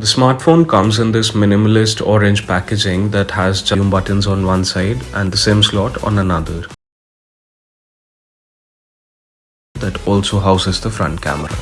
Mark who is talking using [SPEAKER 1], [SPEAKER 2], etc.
[SPEAKER 1] The smartphone comes in this minimalist orange packaging that has volume buttons on one side and the SIM slot on another. That also houses the front camera.